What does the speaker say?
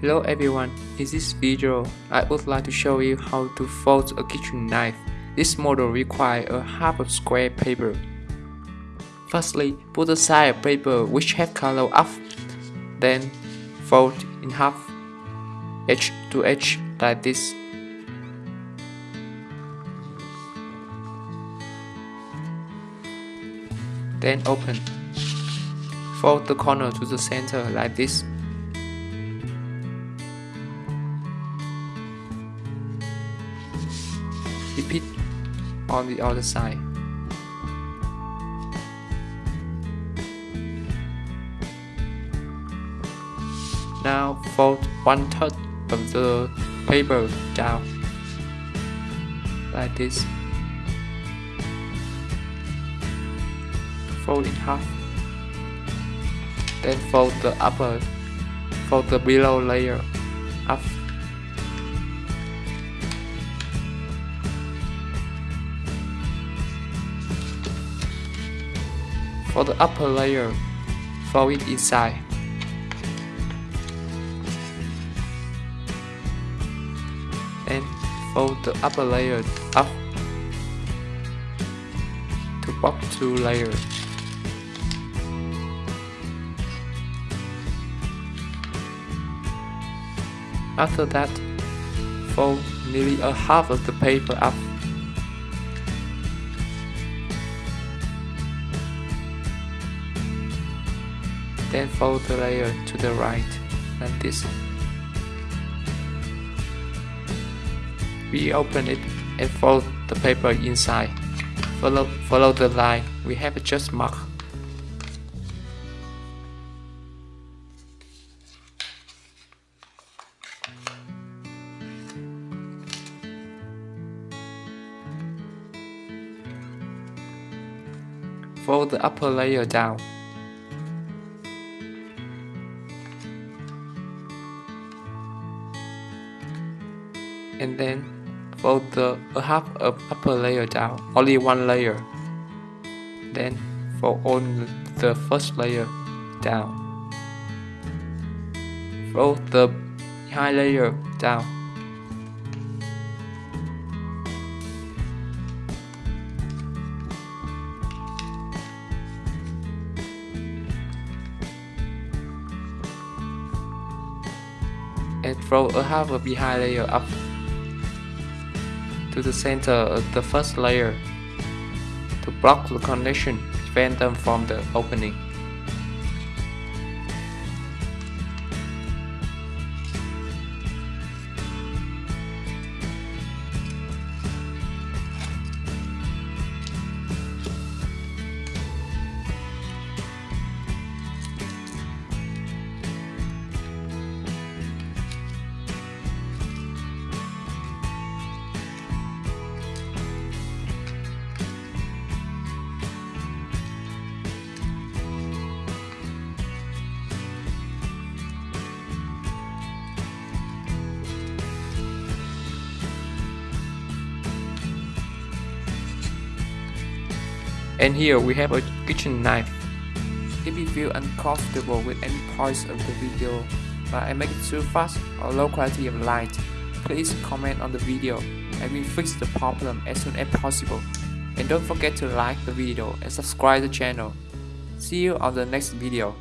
Hello everyone, in this video, I would like to show you how to fold a kitchen knife. This model requires a half of square paper. Firstly, put aside a paper which have color up, then fold in half, edge to edge like this. Then open. Fold the corner to the center like this. Repeat on the other side. Now fold one third of the paper down like this. Fold in half. Then fold the upper, fold the below layer up For the upper layer, fold it inside. And fold the upper layer up to block two layers. After that, fold nearly a half of the paper up Then fold the layer to the right, like this. We open it and fold the paper inside. Follow, follow the line we have just marked. Fold the upper layer down. And then fold the a half of upper layer down, only one layer. Then fold on the first layer down. Fold the high layer down. and throw a half of behind layer up to the center of the first layer to block the connection, prevent them from the opening. And here we have a kitchen knife. If you feel uncomfortable with any parts of the video, but I make it too fast or low quality of light, please comment on the video and we fix the problem as soon as possible. And don't forget to like the video and subscribe the channel. See you on the next video.